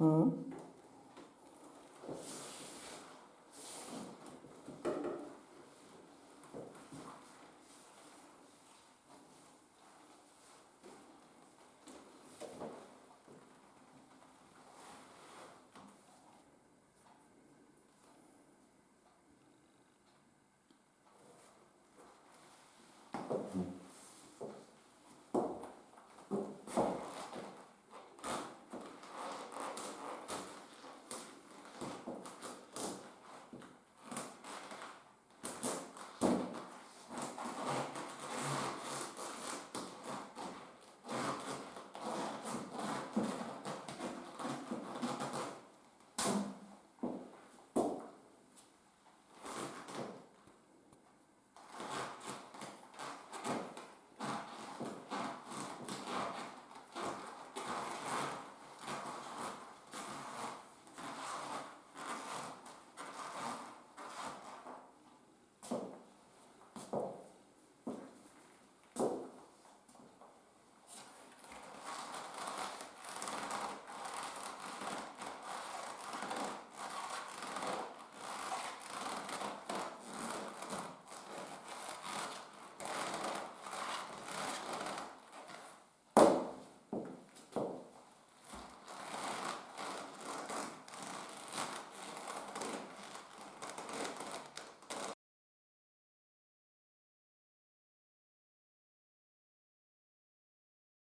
うん。